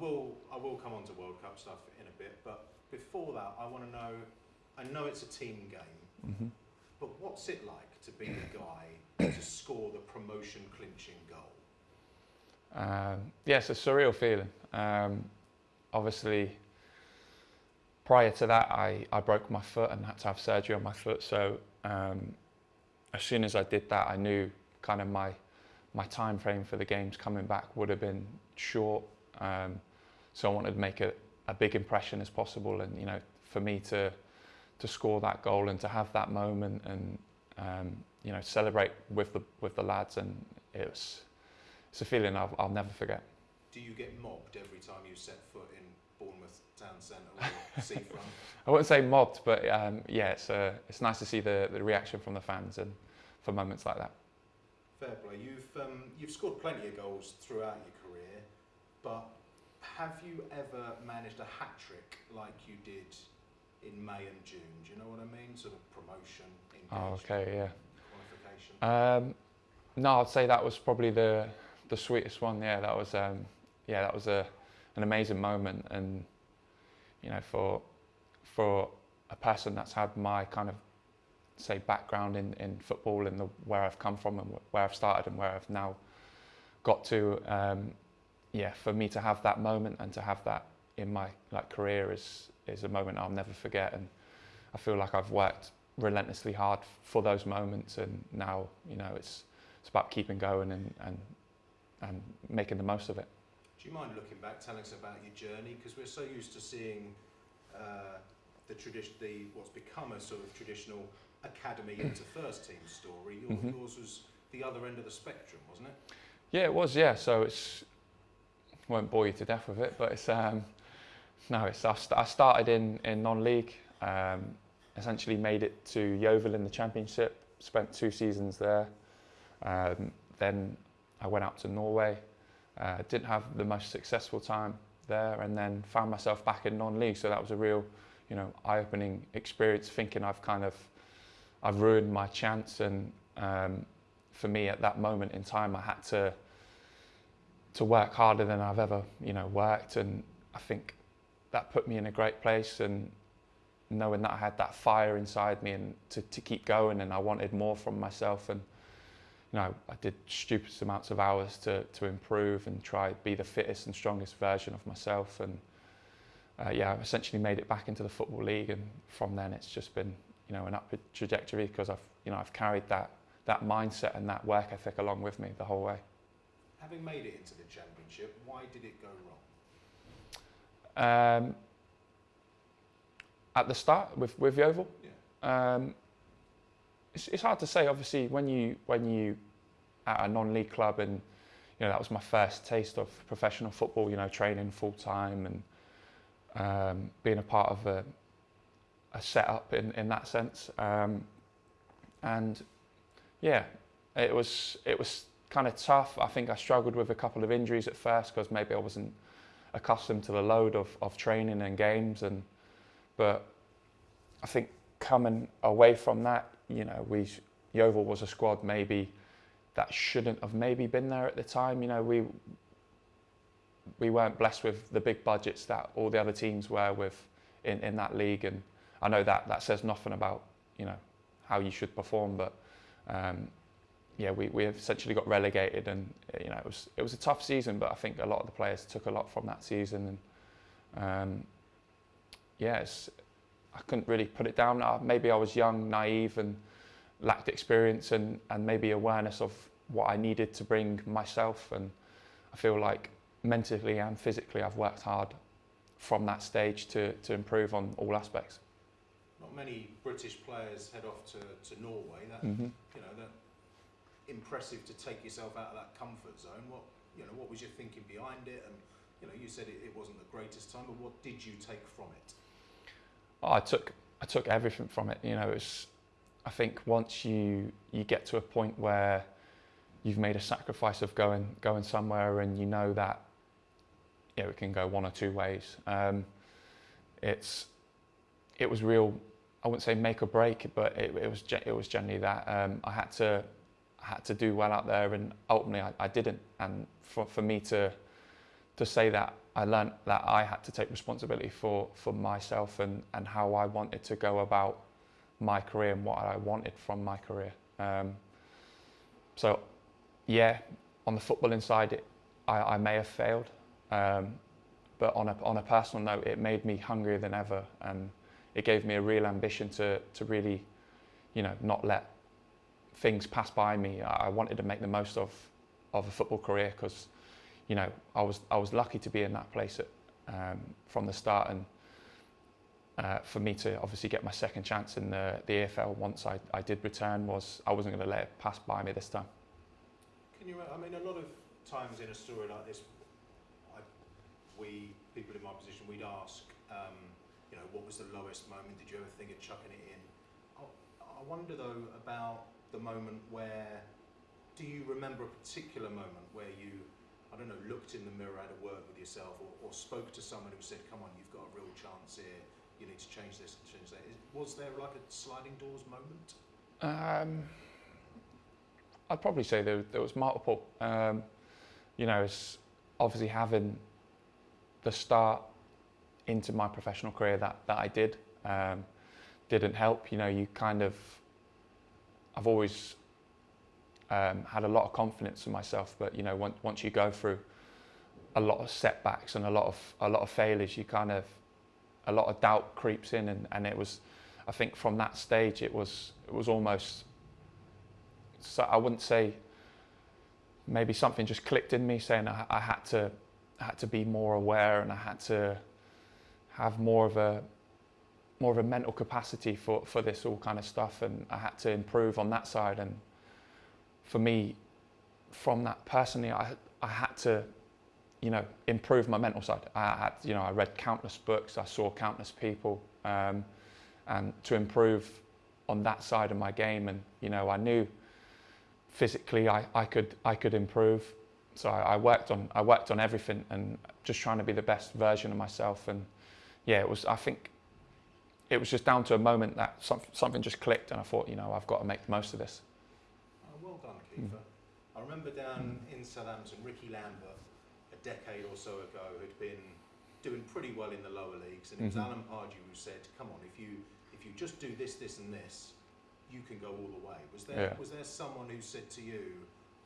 will I will come on to World Cup stuff in a bit, but before that, I want to know. I know it's a team game, hmm but what's it like to be the guy to score the promotion clinching goal? Um, yeah, it's a surreal feeling. Um, obviously, prior to that, I, I broke my foot and had to have surgery on my foot. So um, as soon as I did that, I knew kind of my my time frame for the games coming back would have been short. Um, so I wanted to make a, a big impression as possible, and you know, for me to to score that goal and to have that moment and um, you know celebrate with the with the lads, and it was it's a feeling I'll, I'll never forget. Do you get mobbed every time you set foot in Bournemouth Town Centre or Seafront? I wouldn't say mobbed, but um, yeah, it's uh, it's nice to see the, the reaction from the fans and for moments like that. Fair play. You've um, you've scored plenty of goals throughout your career, but have you ever managed a hat trick like you did in May and June? Do you know what I mean? Sort of promotion, Oh, okay, yeah. qualification. Um, no, I'd say that was probably the the sweetest one. Yeah, that was um, yeah, that was a an amazing moment, and you know, for for a person that's had my kind of say background in, in football and the, where I've come from and where I've started and where I've now got to, um, yeah, for me to have that moment and to have that in my like career is is a moment I'll never forget, and I feel like I've worked relentlessly hard for those moments, and now you know it's it's about keeping going and and and making the most of it. Do you mind looking back, telling us about your journey? Because we're so used to seeing uh, the tradition, the what's become a sort of traditional academy into first team story. Your, Mhm. Yours was the other end of the spectrum, wasn't it? Yeah, it was. Yeah, so it's won't bore you to death with it, but it's um, no, it's I, st- I started in in non-league. Um, essentially made it to Yeovil in the Championship. Spent two seasons there. Um, then I went out to Norway. Uh, didn't have the most successful time there, and then found myself back in non-league. So that was a real, you know, eye-opening experience. Thinking I've kind of, I've ruined my chance, and um, for me at that moment in time, I had to to work harder than I've ever, you know, worked, and I think that put me in a great place. And knowing that I had that fire inside me and to, to keep going, and I wanted more from myself, and you know, I did stupid amounts of hours to to improve and try be the fittest and strongest version of myself, and uh, yeah, I've essentially made it back into the football league, and from then it's just been you know an upward trajectory because I've you know I've carried that that mindset and that work ethic along with me the whole way. Having made it into the championship, why did it go wrong? Um, at the start with with Yeovil, um, it's, it's hard to say. Obviously, when you when you at a non-league club and you know that was my first taste of professional football. You know, training full time and um, being a part of a, a setup in in that sense. Um, and yeah, it was it was kind of tough. I think I struggled with a couple of injuries at first because maybe I wasn't accustomed to the load of, of training and games and but I think coming away from that, you know, we Yeovil was a squad maybe that shouldn't have maybe been there at the time. You know, we we weren't blessed with the big budgets that all the other teams were with in, in that league and I know that that says nothing about, you know, how you should perform but um, yeah, we, we essentially got relegated, and you know it was it was a tough season. But I think a lot of the players took a lot from that season, and um, yeah, it's, I couldn't really put it down. Uh, maybe I was young, naive, and lacked experience and and maybe awareness of what I needed to bring myself. And I feel like mentally and physically, I've worked hard from that stage to to improve on all aspects. Not many British players head off to, to Norway. That Mm-hmm. you know that impressive to take yourself out of that comfort zone. What you know, what was your thinking behind it? And you know, you said it, it wasn't the greatest time, but what did you take from it? Oh, I took I took everything from it. You know, it's I think once you you get to a point where you've made a sacrifice of going going somewhere and you know that you know, it can go one or two ways. Um, it's it was real. I wouldn't say make or break, but it, it was it was generally that um, I had to had to do well out there, and ultimately I, I didn't. And for, for me to to say that I learned that I had to take responsibility for for myself and and how I wanted to go about my career and what I wanted from my career. Um, so, yeah, on the footballing side, it, I, I may have failed, um, but on a on a personal note, it made me hungrier than ever, and it gave me a real ambition to to really, you know, not let things pass by me. I wanted to make the most of of a football career because, you know, I was I was lucky to be in that place at, um, from the start, and uh, for me to obviously get my second chance in the, the EFL once I, I did return was I wasn't going to let it pass by me this time. Can you? I mean, a lot of times in a story like this, I, we people in my position, we'd ask, um, you know, what was the lowest moment? Did you ever think of chucking it in? I, I wonder though about the moment where do you remember a particular moment where you, I don't know, looked in the mirror, had a word with yourself, or, or spoke to someone who said, "Come on, you've got a real chance here. You need to change this and change that." Was there like a sliding doors moment? Um, I'd probably say there, there was multiple. Um, you know, it's obviously having the start into my professional career that, that I did um, didn't help. You know, you kind of, I've always um, had a lot of confidence in myself, but you know, once, once you go through a lot of setbacks and a lot of a lot of failures, you kind of a lot of doubt creeps in, and, and it was, I think, from that stage, it was it was almost. So I wouldn't say. Maybe something just clicked in me, saying I, I had to I had to be more aware, and I had to have more of a more of a mental capacity for, for this all kind of stuff and I had to improve on that side and for me, from that personally, I, I had to, you know, improve my mental side. I had, you know, I read countless books, I saw countless people, um, and to improve on that side of my game. And you know, I knew physically I, I could I could improve. So I, I worked on I worked on everything and just trying to be the best version of myself. And yeah, it was I think it was just down to a moment that some, something just clicked, and I thought, you know, I've got to make the most of this. Well done, Mm. I remember down in Southampton, Ricky Lambert, a decade or so ago, had been doing pretty well in the lower leagues, and it was mm-hmm. Alan Pardew who said, "Come on, if you if you just do this, this, and this, you can go all the way." Was there yeah. was there someone who said to you,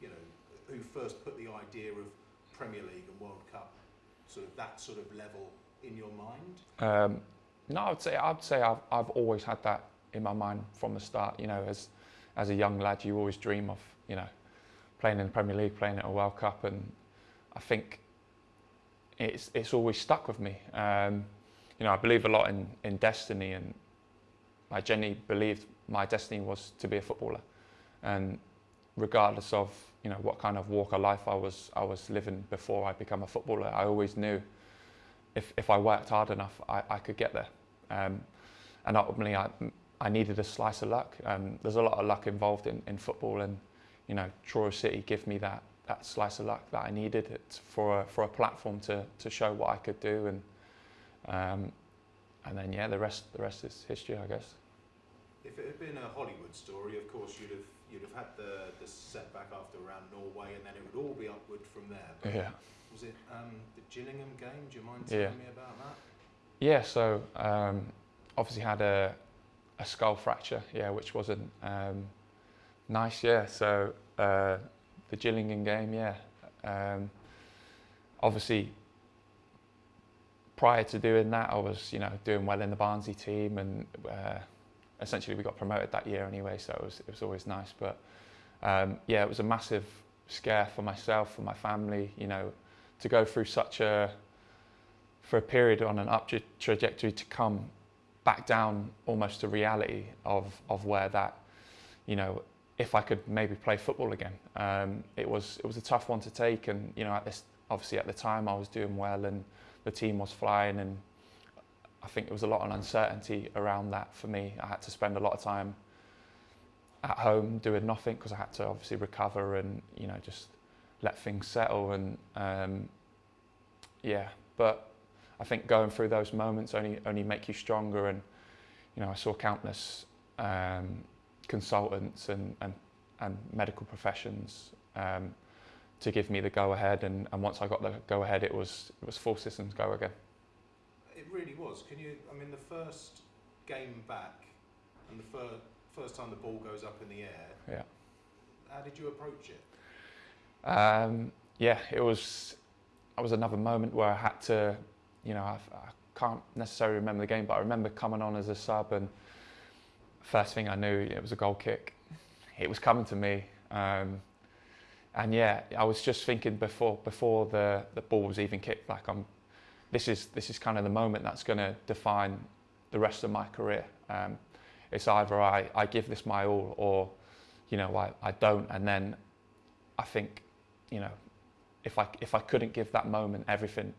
you know, who first put the idea of Premier League and World Cup, sort of that sort of level in your mind? Um, no, I'd say I'd say I've I've always had that in my mind from the start. You know, as as a young lad, you always dream of you know, playing in the Premier League, playing at a World Cup, and I think it's it's always stuck with me. Um, you know, I believe a lot in in destiny, and I genuinely believed my destiny was to be a footballer, and regardless of you know what kind of walk of life I was I was living before I become a footballer, I always knew if if I worked hard enough, I, I could get there. Um, and ultimately, I I needed a slice of luck. Um, there's a lot of luck involved in, in football, and you know, Truro City give me that that slice of luck that I needed it for a, for a platform to to show what I could do and um, and then yeah, the rest the rest is history, I guess. If it had been a Hollywood story, of course you'd have you'd have had the the setback after around Norway, and then it would all be upward from there. But yeah. Was it um, the Gillingham game? Do you mind telling yeah. me about that? Yeah. So um, obviously had a a skull fracture, yeah, which wasn't um, Nice, yeah. So uh, the Gillingham game, yeah. Um, obviously, prior to doing that, I was, you know, doing well in the Barnsley team, and uh, essentially we got promoted that year anyway. So it was, it was always nice. But um, yeah, it was a massive scare for myself, for my family. You know, to go through such a for a period on an up tra- trajectory to come back down almost to reality of of where that you know if I could maybe play football again. Um, it was it was a tough one to take, and you know, at this obviously at the time I was doing well, and the team was flying, and I think there was a lot of uncertainty around that for me. I had to spend a lot of time at home doing nothing because I had to obviously recover and you know just let things settle and um, yeah. But I think going through those moments only only make you stronger, and you know I saw countless. Um, consultants and, and, and medical professions um, to give me the go ahead. And, and once I got the go ahead, it was it was full systems go again. It really was. Can you? I mean, the first game back, and the first first time the ball goes up in the air. Yeah. How did you approach it? Um, yeah, it was. That was another moment where I had to, you know, I, I can't necessarily remember the game, but I remember coming on as a sub, and first thing I knew, it was a goal kick. It was coming to me, um, and yeah, I was just thinking before before the the ball was even kicked, like I'm. This is this is kind of the moment that's going to define the rest of my career. Um, it's either I, I give this my all or, you know, I, I don't. And then I think, you know, if I, if I couldn't give that moment everything,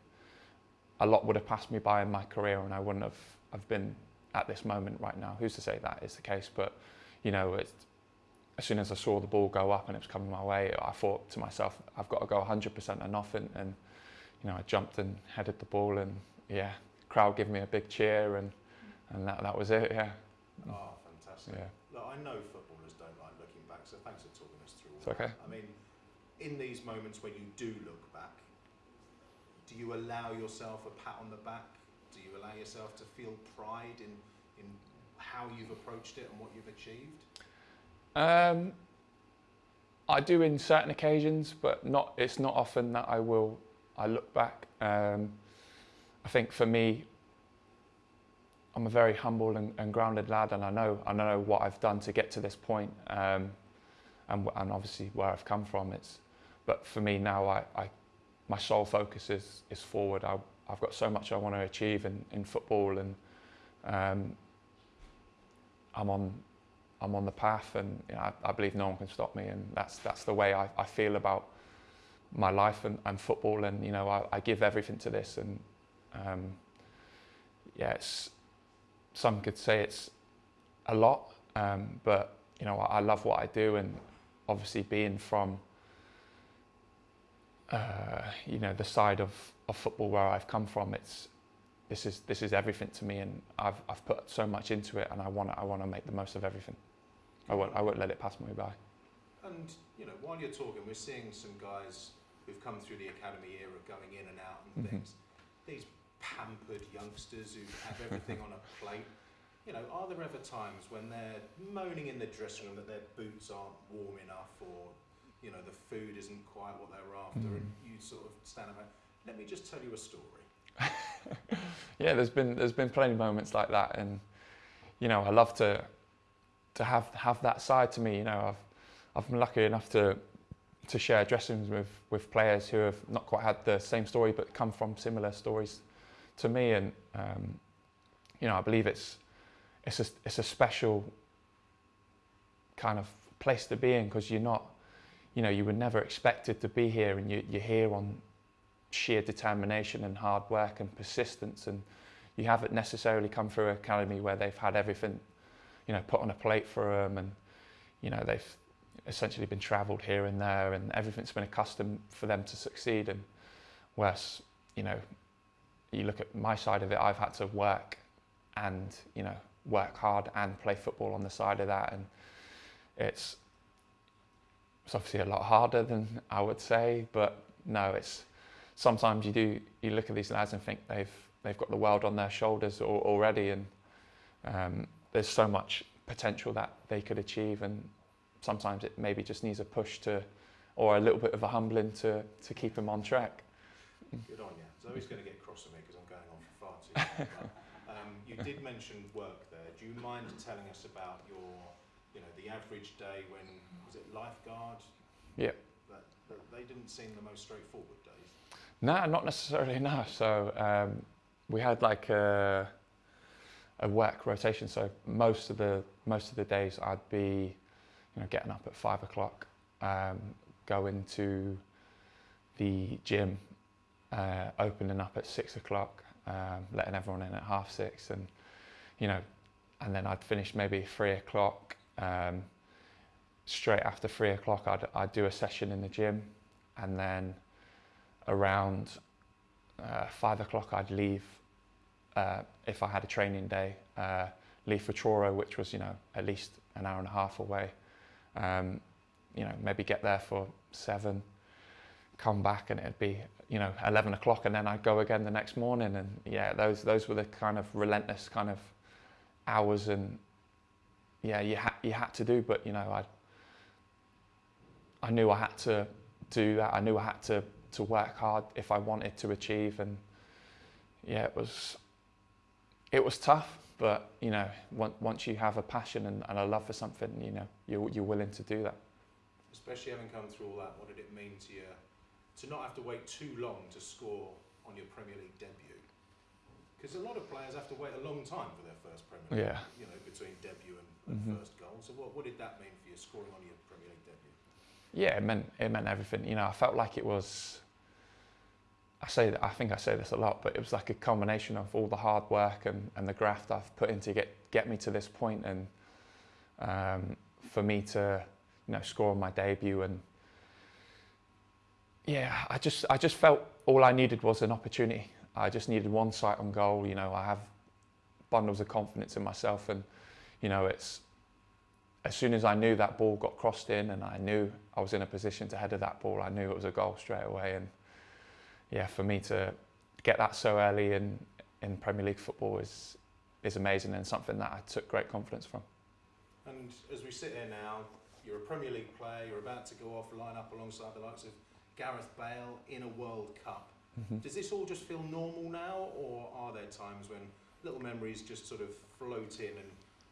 a lot would have passed me by in my career and I wouldn't have, have been at this moment right now. Who's to say that is the case? But, you know, it's, as soon as I saw the ball go up and it was coming my way, I thought to myself, I've got to go 100% and nothing. And, you know, I jumped and headed the ball and, yeah, crowd gave me a big cheer and, and that, that was it, yeah. Oh, fantastic. Yeah. Look, I know footballers don't like looking back, so thanks for talking us through all It's okay. that. I mean, in these moments when you do look back, do you allow yourself a pat on the back? Do you allow yourself to feel pride in, in how you've approached it and what you've achieved? Um, I do in certain occasions, but not. It's not often that I will. I look back. Um, I think for me, I'm a very humble and, and, grounded lad, and I know I know what I've done to get to this point, um, and, and obviously where I've come from. It's, but for me now, I, I my sole focus is is forward. I, I've got so much I want to achieve in, in football, and um, I'm on I'm on the path, and you know, I, I, believe no one can stop me, and that's that's the way I, I feel about my life and, and football, and you know I, I give everything to this, and um, yeah, it's some could say it's a lot, um, but you know I, love what I do, and obviously being from uh, you know the side of, of football where I've come from, it's this is this is everything to me, and I've I've put so much into it, and I want I want to make the most of everything. I won't I won't let it pass me by. And you know while you're talking, we're seeing some guys who've come through the academy era going in and out and mm-hmm. things. These pampered youngsters who have everything on a plate. You know, are there ever times when they're moaning in the dressing room that their boots aren't warm enough or, you know, the food isn't quite what they're after mm. and you sort of stand up and, let me just tell you a story. yeah, there's been there's been plenty of moments like that and you know, I love to to have have that side to me, you know, I've I've been lucky enough to to share dressing rooms with, with players who have not quite had the same story but come from similar stories to me, and um, you know, I believe it's it's a it's a special kind of place to be in because you're not, you know, you were never expected to be here, and you, you're here on sheer determination and hard work and persistence, and you haven't necessarily come through an academy where they've had everything, you know, put on a plate for them, and you know, they've essentially been travelled here and there, and everything's been accustomed for them to succeed, and whereas you know you look at my side of it, I've had to work and, you know, work hard and play football on the side of that. And it's, it's obviously a lot harder than I would say, but no, it's sometimes you do, you look at these lads and think they've, they've got the world on their shoulders already. And um, there's so much potential that they could achieve. And sometimes it maybe just needs a push to, or a little bit of a humbling to, to keep them on track. Good on you. Zoe's going to get cross with me because I'm going on for far too long. but, um, you did mention work there. Do you mind telling us about your, you know, the average day when was it lifeguard? Yeah. That, that they didn't seem the most straightforward days. No, not necessarily. No. So um, we had like a, a work rotation. So most of the most of the days I'd be, you know, getting up at five o'clock, um, going to the gym uh, opening up at six o'clock, um, letting everyone in at half six, and you know, and then I'd finish maybe three o'clock. Um, straight after three o'clock, I'd, I'd do a session in the gym, and then around uh, five o'clock, I'd leave uh, if I had a training day. Uh, leave for Truro, which was you know at least an hour and a half away. Um, you know, maybe get there for seven, come back and it'd be you know 11 o'clock and then I'd go again the next morning and yeah those those were the kind of relentless kind of hours and yeah you had you had to do but you know I I knew I had to do that I knew I had to to work hard if I wanted to achieve and yeah it was it was tough but you know once you have a passion and, and a love for something you know you're, you're willing to do that especially having come through all that what did it mean to you to not have to wait too long to score on your Premier League debut. Because a lot of players have to wait a long time for their first Premier League, yeah. you know, between debut and, and mm-hmm. first goal. So what, what did that mean for you scoring on your Premier League debut? Yeah, it meant it meant everything. You know, I felt like it was. I say that I think I say this a lot, but it was like a combination of all the hard work and, and the graft I've put in to get get me to this point, and um, for me to you know score on my debut and yeah, I just I just felt all I needed was an opportunity. I just needed one sight on goal. You know, I have bundles of confidence in myself, and you know, it's as soon as I knew that ball got crossed in, and I knew I was in a position to header that ball, I knew it was a goal straight away. And yeah, for me to get that so early in in Premier League football is is amazing and something that I took great confidence from. And as we sit here now, you're a Premier League player. You're about to go off, line up alongside the likes of Gareth Bale in a World Cup. Mm-hmm. Does this all just feel normal now, or are there times when little memories just sort of float in and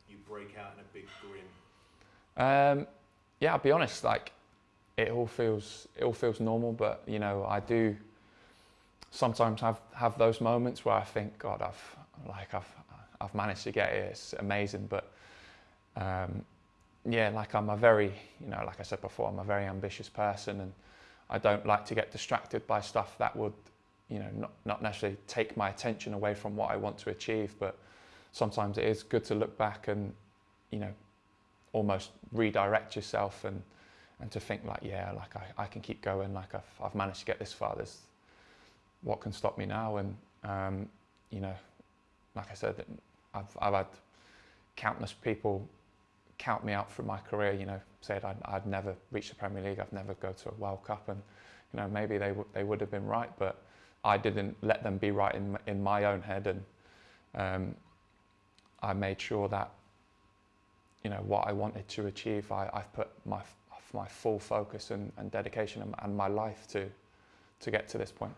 you break out in a big grin? Um, yeah, I'll be honest. Like, it all feels it all feels normal, but you know, I do sometimes have have those moments where I think, God, I've like I've I've managed to get it. It's amazing, but um, yeah, like I'm a very you know, like I said before, I'm a very ambitious person and I don't like to get distracted by stuff that would, you know, not, not necessarily take my attention away from what I want to achieve, but sometimes it is good to look back and, you know, almost redirect yourself and, and to think like, yeah, like I, I can keep going, like I've, I've managed to get this far, there's, what can stop me now? And, um, you know, like I said, I've, I've had countless people count me out from my career, you know, said I'd, I'd never reach the Premier League, I'd never go to a World Cup, and you know maybe they they would have been right, but I didn't let them be right in in my own head, and um, I made sure that you know what I wanted to achieve, I, I've put my my full focus and, and dedication and, and my life to to get to this point.